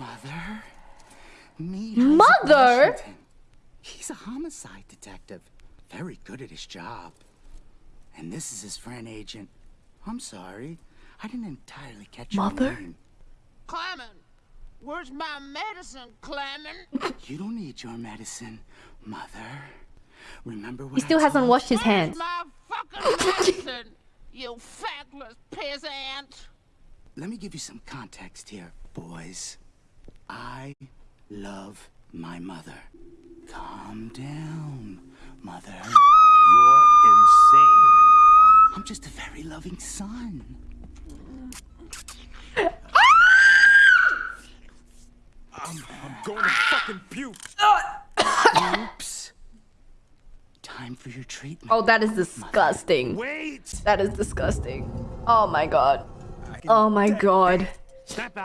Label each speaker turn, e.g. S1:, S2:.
S1: Mother? Meet
S2: Mother?
S1: He's a homicide detective. Very good at his job. And this is his friend agent. I'm sorry. I didn't entirely catch
S2: Mother?
S1: your name.
S3: Clement, where's my medicine, Clement?
S1: You don't need your medicine, Mother. Remember what
S2: He still
S1: I
S2: hasn't washed his hands.
S3: my fucking medicine, you feckless peasant?
S1: Let me give you some context here, boys. I love my mother. Calm down, mother.
S4: You're insane.
S1: I'm just a very loving son.
S4: I'm, I'm going to fucking puke.
S1: Oops. Time for your treatment.
S2: Oh, that is disgusting.
S4: Wait.
S2: That is disgusting. Oh my god. Oh my god.
S4: Snap out.